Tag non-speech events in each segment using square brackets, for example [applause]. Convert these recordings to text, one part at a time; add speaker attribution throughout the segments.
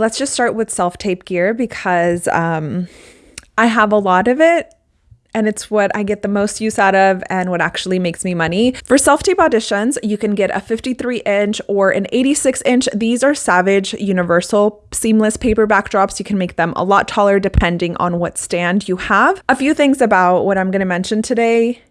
Speaker 1: Let's just start with self tape gear because um, I have a lot of it and it's what I get the most use out of and what actually makes me money. For self tape auditions, you can get a 53 inch or an 86 inch. These are Savage Universal seamless paper backdrops. You can make them a lot taller depending on what stand you have. A few things about what I'm going to mention today.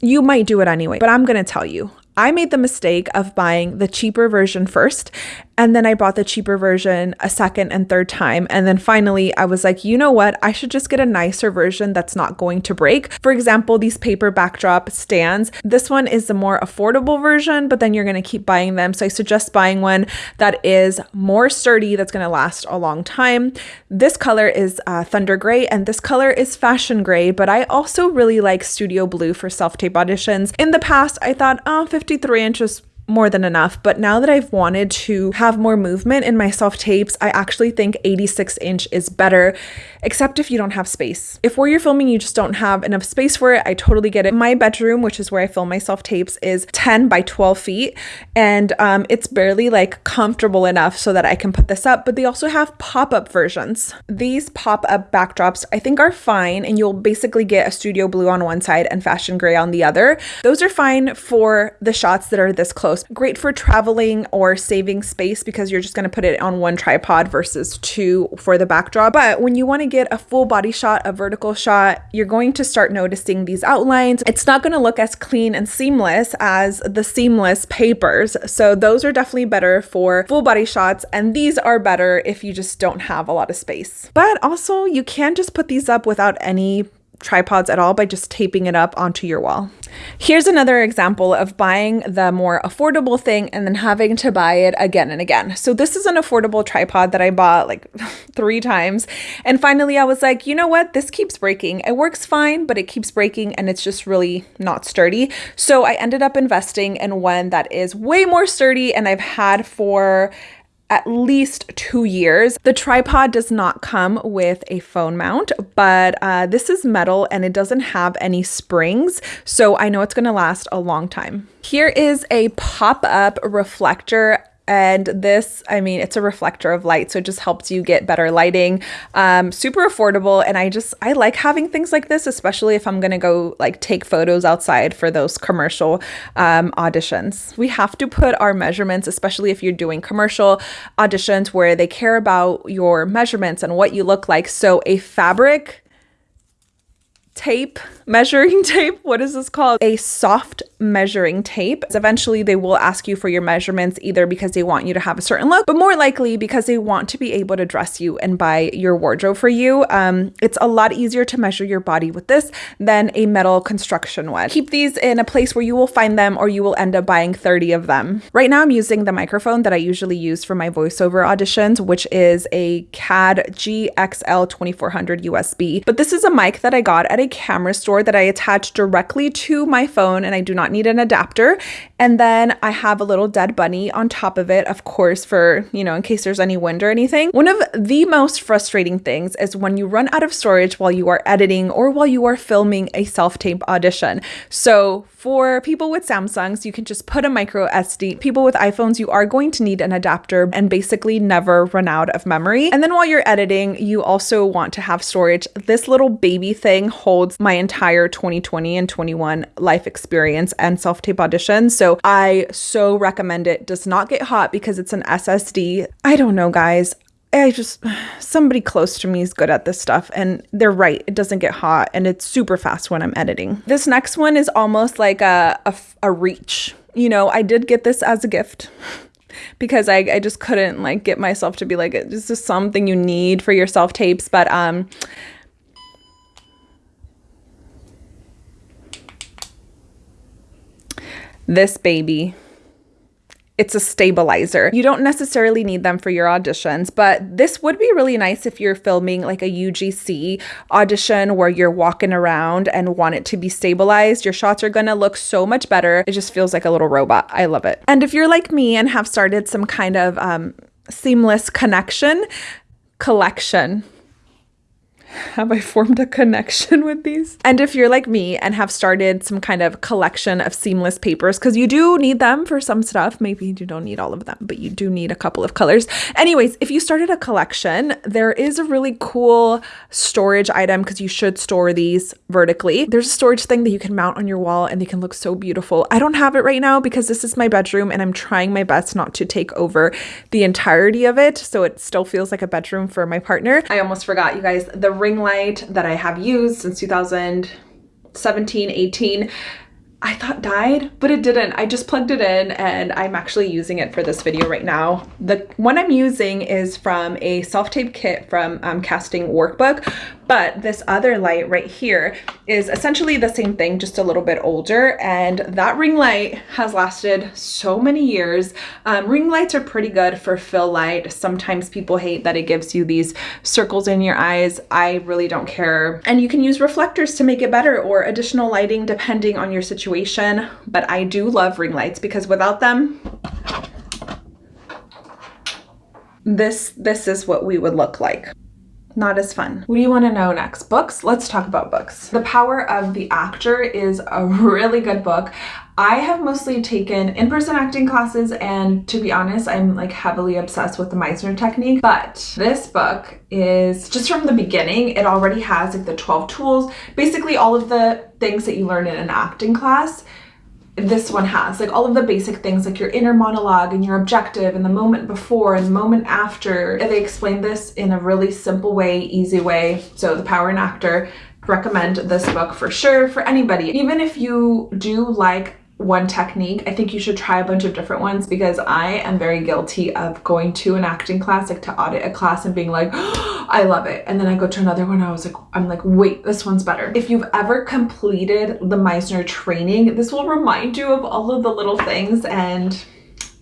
Speaker 1: You might do it anyway, but I'm going to tell you. I made the mistake of buying the cheaper version first and then I bought the cheaper version a second and third time. And then finally, I was like, you know what? I should just get a nicer version that's not going to break. For example, these paper backdrop stands. This one is the more affordable version, but then you're going to keep buying them. So I suggest buying one that is more sturdy, that's going to last a long time. This color is uh, Thunder Gray, and this color is Fashion Gray. But I also really like Studio Blue for self tape auditions. In the past, I thought, oh, 53 inches more than enough. But now that I've wanted to have more movement in my self tapes, I actually think 86 inch is better, except if you don't have space. If where you're filming you just don't have enough space for it, I totally get it. My bedroom, which is where I film my self tapes, is 10 by 12 feet, and um, it's barely like comfortable enough so that I can put this up. But they also have pop up versions. These pop up backdrops I think are fine, and you'll basically get a studio blue on one side and fashion gray on the other. Those are fine for the shots that are this close Great for traveling or saving space because you're just going to put it on one tripod versus two for the backdrop. But when you want to get a full body shot, a vertical shot, you're going to start noticing these outlines. It's not going to look as clean and seamless as the seamless papers. So those are definitely better for full body shots. And these are better if you just don't have a lot of space. But also you can just put these up without any tripods at all by just taping it up onto your wall. Here's another example of buying the more affordable thing and then having to buy it again and again. So this is an affordable tripod that I bought like [laughs] three times. And finally I was like, you know what? This keeps breaking. It works fine, but it keeps breaking and it's just really not sturdy. So I ended up investing in one that is way more sturdy and I've had for at least two years. The tripod does not come with a phone mount, but uh, this is metal and it doesn't have any springs, so I know it's gonna last a long time. Here is a pop-up reflector and this, I mean, it's a reflector of light, so it just helps you get better lighting. Um, super affordable, and I just I like having things like this, especially if I'm gonna go like take photos outside for those commercial um, auditions. We have to put our measurements, especially if you're doing commercial auditions where they care about your measurements and what you look like. So a fabric tape, [laughs] measuring tape. What is this called? A soft measuring tape. Eventually, they will ask you for your measurements either because they want you to have a certain look, but more likely because they want to be able to dress you and buy your wardrobe for you. Um, it's a lot easier to measure your body with this than a metal construction one. Keep these in a place where you will find them or you will end up buying 30 of them. Right now, I'm using the microphone that I usually use for my voiceover auditions, which is a CAD GXL 2400 USB. But this is a mic that I got at a camera store that I attach directly to my phone and I do not need an adapter. And then I have a little dead bunny on top of it, of course, for, you know, in case there's any wind or anything. One of the most frustrating things is when you run out of storage while you are editing or while you are filming a self tape audition. So for people with Samsungs, you can just put a micro SD. People with iPhones, you are going to need an adapter and basically never run out of memory. And then while you're editing, you also want to have storage. This little baby thing holds my entire 2020 and 21 life experience and self tape auditions. So I so recommend it. Does not get hot because it's an SSD. I don't know, guys. I just, [sighs] somebody close to me is good at this stuff. And they're right. It doesn't get hot and it's super fast when I'm editing. This next one is almost like a, a, a reach. You know, I did get this as a gift [laughs] because I, I just couldn't like get myself to be like, this is something you need for your self tapes. But, um, this baby it's a stabilizer. You don't necessarily need them for your auditions, but this would be really nice if you're filming like a UGC audition where you're walking around and want it to be stabilized. Your shots are gonna look so much better. It just feels like a little robot. I love it. And if you're like me and have started some kind of um, seamless connection collection, have I formed a connection with these? And if you're like me and have started some kind of collection of seamless papers, because you do need them for some stuff, maybe you don't need all of them, but you do need a couple of colors. Anyways, if you started a collection, there is a really cool storage item because you should store these vertically. There's a storage thing that you can mount on your wall and they can look so beautiful. I don't have it right now because this is my bedroom and I'm trying my best not to take over the entirety of it. So it still feels like a bedroom for my partner. I almost forgot, you guys, the ring light that I have used since 2017, 18, I thought died, but it didn't. I just plugged it in and I'm actually using it for this video right now. The one I'm using is from a self-tape kit from um, Casting Workbook, but this other light right here is essentially the same thing, just a little bit older. And that ring light has lasted so many years. Um, ring lights are pretty good for fill light. Sometimes people hate that it gives you these circles in your eyes. I really don't care. And you can use reflectors to make it better or additional lighting depending on your situation. But I do love ring lights because without them, this this is what we would look like not as fun. What do you want to know next? Books? Let's talk about books. The Power of the Actor is a [laughs] really good book. I have mostly taken in-person acting classes and to be honest, I'm like heavily obsessed with the Meisner technique, but this book is just from the beginning, it already has like the 12 tools, basically all of the things that you learn in an acting class this one has like all of the basic things like your inner monologue and your objective and the moment before and the moment after. They explain this in a really simple way easy way. So the power and actor recommend this book for sure for anybody. Even if you do like one technique. I think you should try a bunch of different ones because I am very guilty of going to an acting class, like to audit a class and being like, oh, [gasps] I love it. And then I go to another one. I was like, I'm like, wait, this one's better. If you've ever completed the Meisner training, this will remind you of all of the little things and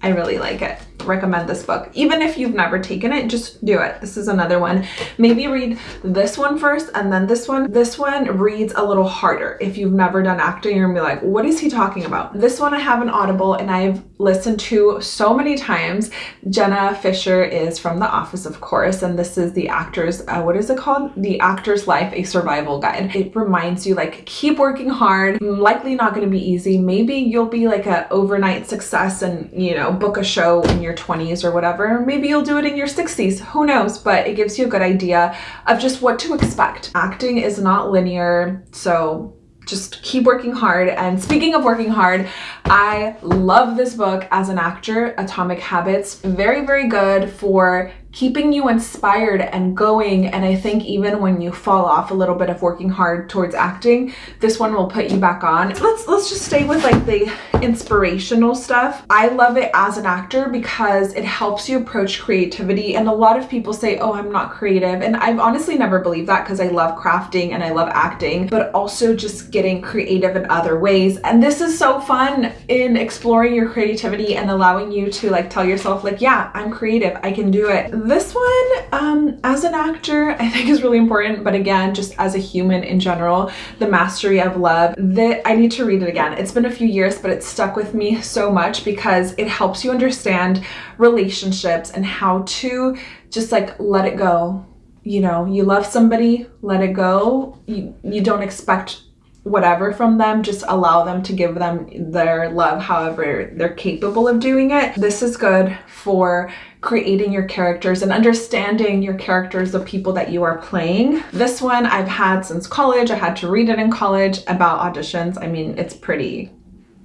Speaker 1: I really like it recommend this book. Even if you've never taken it, just do it. This is another one. Maybe read this one first and then this one. This one reads a little harder. If you've never done acting, you're gonna be like, what is he talking about? This one I have an Audible and I've listened to so many times. Jenna Fischer is from The Office, of course, and this is the actor's, uh, what is it called? The Actor's Life, a Survival Guide. It reminds you like, keep working hard, likely not gonna be easy. Maybe you'll be like an overnight success and, you know, book a show in your 20s or whatever. Maybe you'll do it in your 60s, who knows? But it gives you a good idea of just what to expect. Acting is not linear, so just keep working hard. And speaking of working hard, I love this book as an actor, Atomic Habits. Very, very good for keeping you inspired and going. And I think even when you fall off a little bit of working hard towards acting, this one will put you back on. Let's let's just stay with like the inspirational stuff. I love it as an actor because it helps you approach creativity. And a lot of people say, oh, I'm not creative. And I've honestly never believed that because I love crafting and I love acting, but also just getting creative in other ways. And this is so fun in exploring your creativity and allowing you to like tell yourself like, yeah, I'm creative. I can do it this one, um, as an actor, I think is really important, but again, just as a human in general, The Mastery of Love, that I need to read it again. It's been a few years, but it stuck with me so much because it helps you understand relationships and how to just like let it go. You know, you love somebody, let it go. You, you don't expect whatever from them just allow them to give them their love however they're capable of doing it. This is good for creating your characters and understanding your characters the people that you are playing. This one i've had since college. I had to read it in college about auditions. I mean it's pretty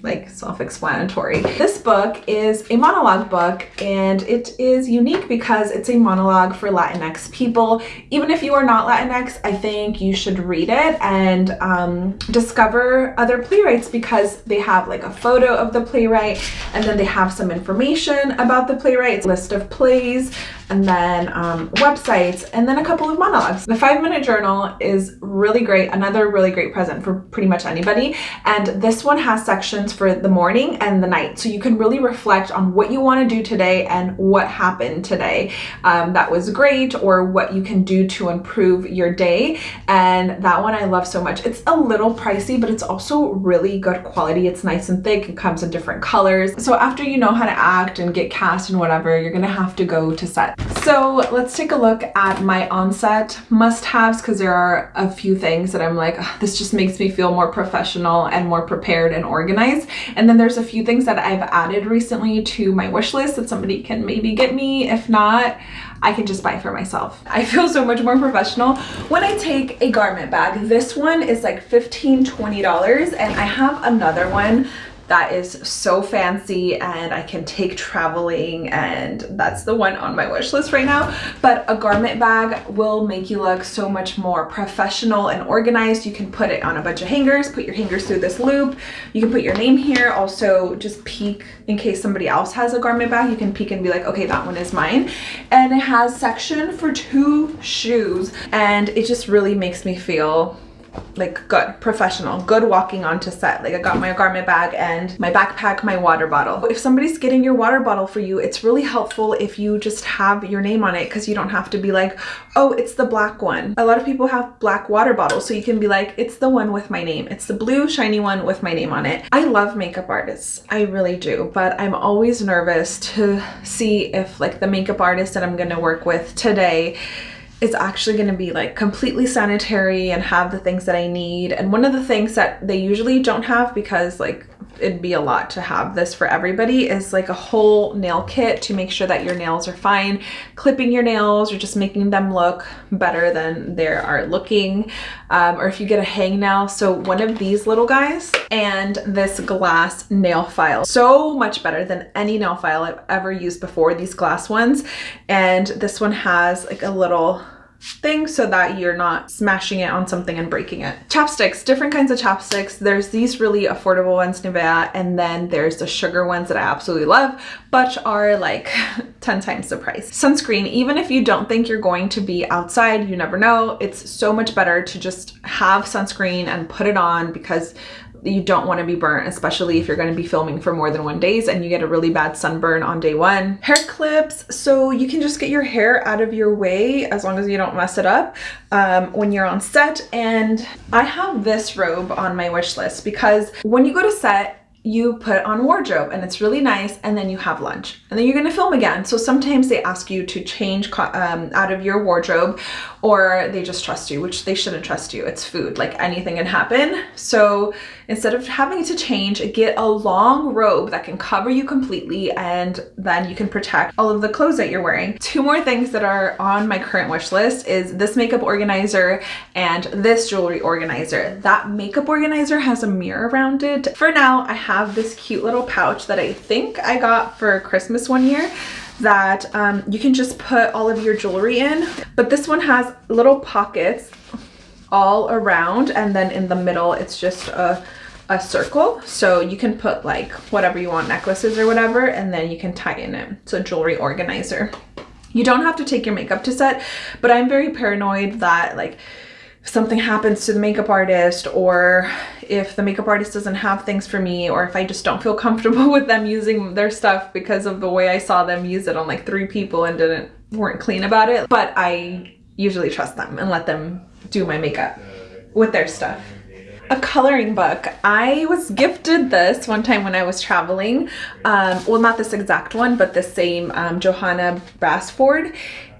Speaker 1: like self-explanatory. This book is a monologue book and it is unique because it's a monologue for Latinx people. Even if you are not Latinx, I think you should read it and um, discover other playwrights because they have like a photo of the playwright and then they have some information about the playwright, list of plays, and then um, websites, and then a couple of monologues. The five minute journal is really great, another really great present for pretty much anybody. And this one has sections for the morning and the night. So you can really reflect on what you want to do today and what happened today um, that was great or what you can do to improve your day. And that one I love so much. It's a little pricey, but it's also really good quality. It's nice and thick. It comes in different colors. So after you know how to act and get cast and whatever, you're gonna have to go to set. So let's take a look at my on-set must-haves because there are a few things that I'm like, this just makes me feel more professional and more prepared and organized. And then there's a few things that I've added recently to my wish list that somebody can maybe get me. If not, I can just buy for myself. I feel so much more professional when I take a garment bag. This one is like $15, $20 and I have another one that is so fancy and I can take traveling and that's the one on my wish list right now. But a garment bag will make you look so much more professional and organized. You can put it on a bunch of hangers, put your hangers through this loop. You can put your name here. Also just peek in case somebody else has a garment bag. You can peek and be like, okay, that one is mine. And it has section for two shoes and it just really makes me feel like good professional good walking onto set. Like i got my garment bag and my backpack my water bottle. If somebody's getting your water bottle for you it's really helpful if you just have your name on it because you don't have to be like oh it's the black one. A lot of people have black water bottles so you can be like it's the one with my name. It's the blue shiny one with my name on it. I love makeup artists. I really do but i'm always nervous to see if like the makeup artist that i'm to work with today is actually going to be like completely sanitary and have the things that I need. And one of the things that they usually don't have because like it'd be a lot to have this for everybody is like a whole nail kit to make sure that your nails are fine. Clipping your nails or just making them look better than they are looking. Um, or if you get a hang nail. So one of these little guys and this glass nail file. So much better than any nail file I've ever used before, these glass ones. And this one has like a little thing so that you're not smashing it on something and breaking it. Chapsticks, different kinds of chapsticks. There's these really affordable ones, Nivea, and then there's the sugar ones that I absolutely love, but are like [laughs] 10 times the price. Sunscreen, even if you don't think you're going to be outside, you never know, it's so much better to just have sunscreen and put it on because you don't want to be burnt, especially if you're going to be filming for more than one days and you get a really bad sunburn on day one. Hair clips, so you can just get your hair out of your way as long as you don't mess it up um, when you're on set. And I have this robe on my wish list because when you go to set, you put on wardrobe and it's really nice and then you have lunch. And then you're going to film again. So sometimes they ask you to change um, out of your wardrobe or they just trust you which they shouldn't trust you. It's food like anything can happen. So instead of having to change get a long robe that can cover you completely and then you can protect all of the clothes that you're wearing. Two more things that are on my current wish list is this makeup organizer and this jewelry organizer. That makeup organizer has a mirror around it. For now i have have this cute little pouch that I think I got for Christmas one year that um, you can just put all of your jewelry in. But this one has little pockets all around and then in the middle it's just a, a circle. So you can put like whatever you want, necklaces or whatever, and then you can tie in it. So jewelry organizer. You don't have to take your makeup to set, but I'm very paranoid that like something happens to the makeup artist or if the makeup artist doesn't have things for me or if I just don't feel comfortable [laughs] with them using their stuff because of the way I saw them use it on like three people and didn't weren't clean about it but I usually trust them and let them do my makeup with their stuff a coloring book. I was gifted this one time when I was traveling. Um, well, not this exact one, but the same um, Johanna Basford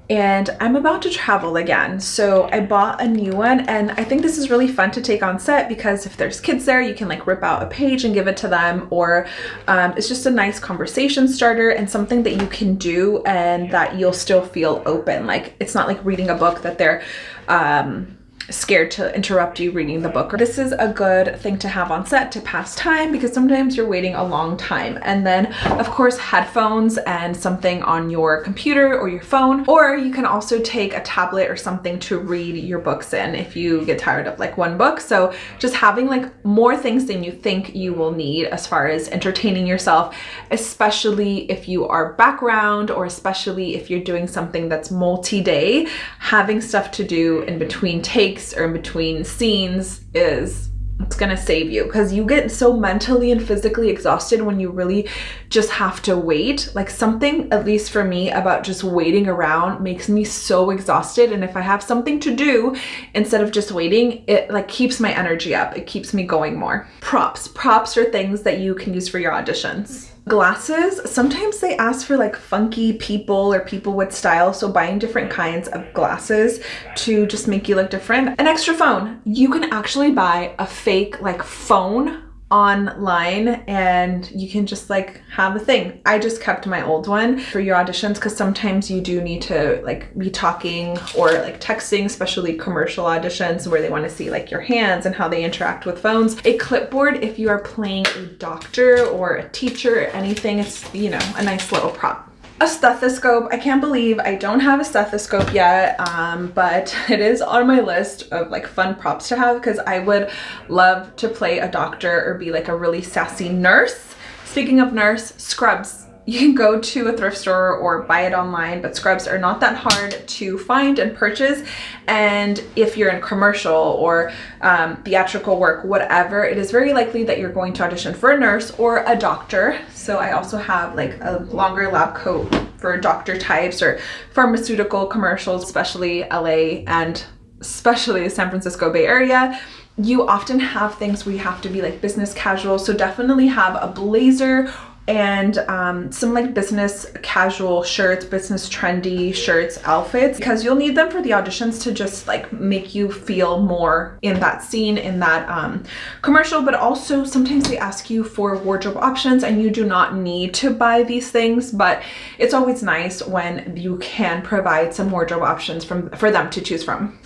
Speaker 1: and I'm about to travel again. So I bought a new one and I think this is really fun to take on set because if there's kids there, you can like rip out a page and give it to them or um, it's just a nice conversation starter and something that you can do and that you'll still feel open. Like it's not like reading a book that they're um, scared to interrupt you reading the book. This is a good thing to have on set to pass time because sometimes you're waiting a long time. And then of course headphones and something on your computer or your phone, or you can also take a tablet or something to read your books in if you get tired of like one book. So just having like more things than you think you will need as far as entertaining yourself, especially if you are background or especially if you're doing something that's multi-day, having stuff to do in between takes or in between scenes is it's gonna save you because you get so mentally and physically exhausted when you really just have to wait. Like something, at least for me, about just waiting around makes me so exhausted. And if I have something to do instead of just waiting, it like keeps my energy up. It keeps me going more. Props. Props are things that you can use for your auditions. Glasses, sometimes they ask for like funky people or people with style. So buying different kinds of glasses to just make you look different. An extra phone. You can actually buy a fake like phone online and you can just like have a thing. I just kept my old one for your auditions because sometimes you do need to like be talking or like texting, especially commercial auditions where they want to see like your hands and how they interact with phones. A clipboard if you are playing a doctor or a teacher or anything, it's you know, a nice little prop a stethoscope. I can't believe I don't have a stethoscope yet, um, but [laughs] it is on my list of like fun props to have because I would love to play a doctor or be like a really sassy nurse. Speaking of nurse, scrubs you can go to a thrift store or buy it online, but scrubs are not that hard to find and purchase. And if you're in commercial or um, theatrical work, whatever, it is very likely that you're going to audition for a nurse or a doctor. So I also have like a longer lab coat for doctor types or pharmaceutical commercials, especially LA and especially San Francisco Bay Area you often have things where you have to be like business casual so definitely have a blazer and um, some like business casual shirts, business trendy shirts, outfits, because you'll need them for the auditions to just like make you feel more in that scene, in that um, commercial, but also sometimes they ask you for wardrobe options and you do not need to buy these things, but it's always nice when you can provide some wardrobe options from for them to choose from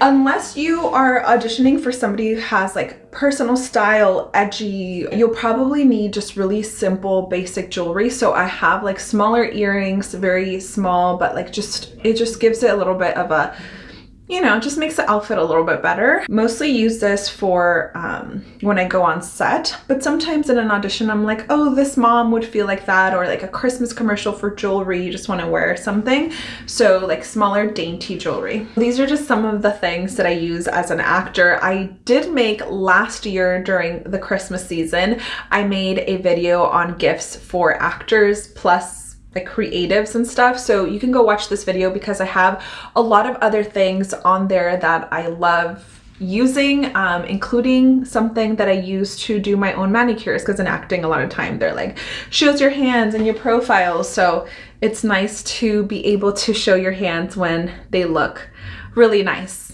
Speaker 1: unless you are auditioning for somebody who has like personal style, edgy, you'll probably need just really simple basic jewelry. So I have like smaller earrings, very small, but like just, it just gives it a little bit of a you know, just makes the outfit a little bit better. Mostly use this for um, when I go on set, but sometimes in an audition, I'm like, oh, this mom would feel like that, or like a Christmas commercial for jewelry, you just wanna wear something. So like smaller dainty jewelry. These are just some of the things that I use as an actor. I did make last year during the Christmas season, I made a video on gifts for actors plus creatives and stuff. So you can go watch this video because I have a lot of other things on there that I love using um, including something that I use to do my own manicures because in acting a lot of time they're like shows your hands and your profiles so it's nice to be able to show your hands when they look really nice